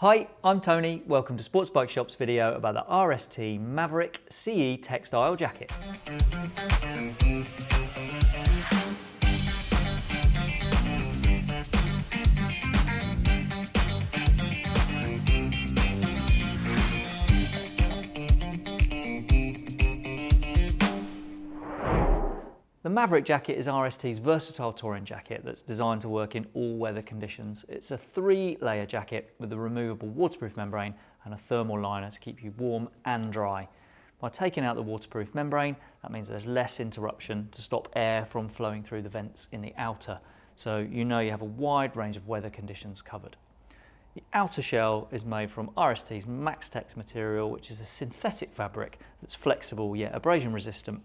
Hi, I'm Tony. Welcome to Sports Bike Shop's video about the RST Maverick CE textile jacket. The Maverick jacket is RST's versatile touring jacket that's designed to work in all weather conditions. It's a three layer jacket with a removable waterproof membrane and a thermal liner to keep you warm and dry. By taking out the waterproof membrane, that means there's less interruption to stop air from flowing through the vents in the outer. So you know you have a wide range of weather conditions covered. The outer shell is made from RST's Maxtex material, which is a synthetic fabric that's flexible yet abrasion resistant.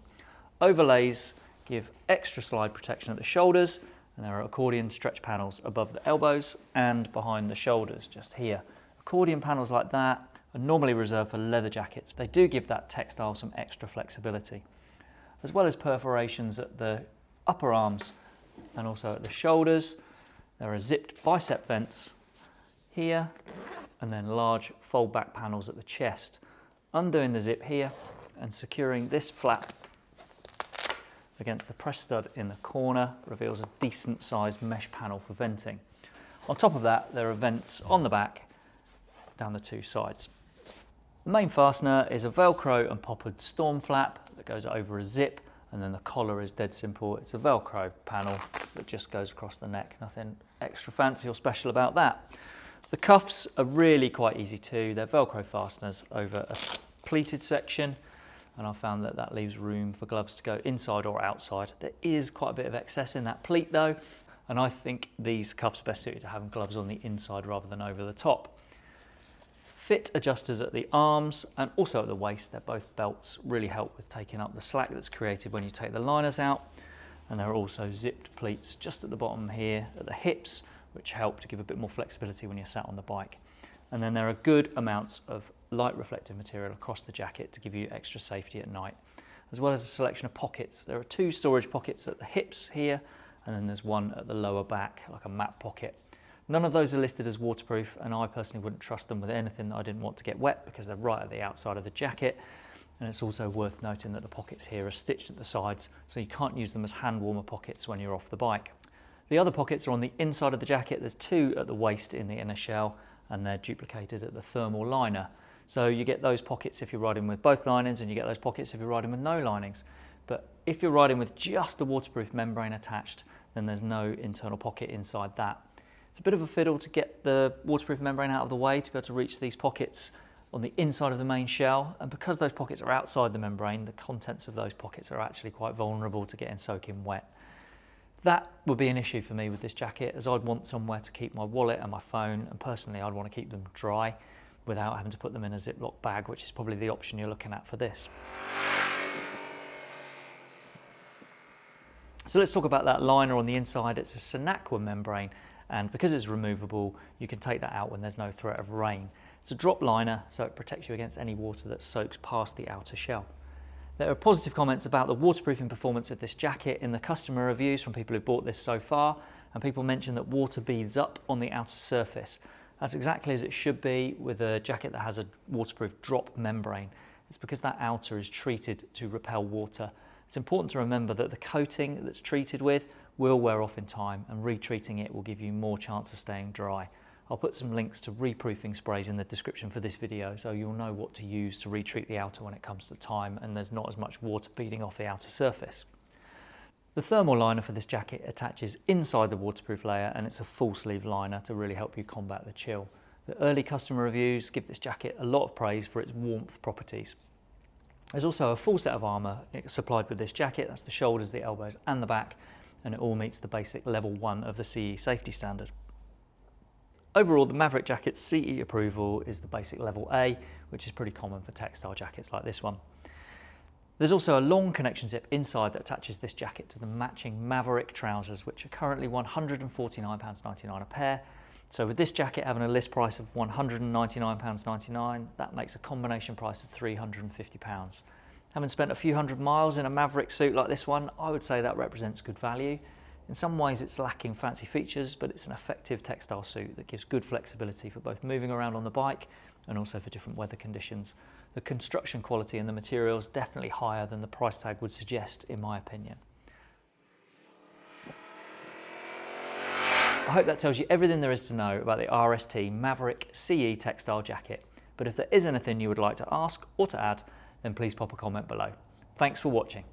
Overlays give extra slide protection at the shoulders and there are accordion stretch panels above the elbows and behind the shoulders just here. Accordion panels like that are normally reserved for leather jackets. They do give that textile some extra flexibility as well as perforations at the upper arms and also at the shoulders. There are zipped bicep vents here and then large fold back panels at the chest. Undoing the zip here and securing this flap against the press stud in the corner reveals a decent sized mesh panel for venting. On top of that, there are vents on the back down the two sides. The main fastener is a Velcro and poppered storm flap that goes over a zip and then the collar is dead simple. It's a Velcro panel that just goes across the neck. Nothing extra fancy or special about that. The cuffs are really quite easy too. They're Velcro fasteners over a pleated section and I found that that leaves room for gloves to go inside or outside. There is quite a bit of excess in that pleat though, and I think these cuffs are best suited to having gloves on the inside rather than over the top. Fit adjusters at the arms and also at the waist, they're both belts, really help with taking up the slack that's created when you take the liners out. And there are also zipped pleats just at the bottom here at the hips, which help to give a bit more flexibility when you're sat on the bike. And then there are good amounts of light reflective material across the jacket to give you extra safety at night, as well as a selection of pockets. There are two storage pockets at the hips here, and then there's one at the lower back, like a map pocket. None of those are listed as waterproof, and I personally wouldn't trust them with anything that I didn't want to get wet because they're right at the outside of the jacket. And it's also worth noting that the pockets here are stitched at the sides, so you can't use them as hand warmer pockets when you're off the bike. The other pockets are on the inside of the jacket. There's two at the waist in the inner shell, and they're duplicated at the thermal liner. So you get those pockets if you're riding with both linings and you get those pockets if you're riding with no linings. But if you're riding with just the waterproof membrane attached, then there's no internal pocket inside that. It's a bit of a fiddle to get the waterproof membrane out of the way to be able to reach these pockets on the inside of the main shell. And because those pockets are outside the membrane, the contents of those pockets are actually quite vulnerable to getting soaking wet. That would be an issue for me with this jacket as I'd want somewhere to keep my wallet and my phone and personally I'd want to keep them dry without having to put them in a Ziploc bag, which is probably the option you're looking at for this. So let's talk about that liner on the inside. It's a Sinaqua membrane, and because it's removable, you can take that out when there's no threat of rain. It's a drop liner, so it protects you against any water that soaks past the outer shell. There are positive comments about the waterproofing performance of this jacket in the customer reviews from people who bought this so far, and people mention that water beads up on the outer surface. That's exactly as it should be with a jacket that has a waterproof drop membrane. It's because that outer is treated to repel water. It's important to remember that the coating that's treated with will wear off in time and retreating it will give you more chance of staying dry. I'll put some links to reproofing sprays in the description for this video so you'll know what to use to retreat the outer when it comes to time and there's not as much water beading off the outer surface. The thermal liner for this jacket attaches inside the waterproof layer and it's a full sleeve liner to really help you combat the chill. The early customer reviews give this jacket a lot of praise for its warmth properties. There's also a full set of armour supplied with this jacket, that's the shoulders, the elbows and the back, and it all meets the basic level 1 of the CE safety standard. Overall, the Maverick jacket's CE approval is the basic level A, which is pretty common for textile jackets like this one. There's also a long connection zip inside that attaches this jacket to the matching Maverick trousers, which are currently £149.99 a pair. So with this jacket having a list price of £199.99, that makes a combination price of £350. Having spent a few hundred miles in a Maverick suit like this one, I would say that represents good value. In some ways it's lacking fancy features, but it's an effective textile suit that gives good flexibility for both moving around on the bike and also for different weather conditions. The construction quality and the materials definitely higher than the price tag would suggest in my opinion. I hope that tells you everything there is to know about the RST Maverick CE textile jacket. But if there is anything you would like to ask or to add, then please pop a comment below. Thanks for watching.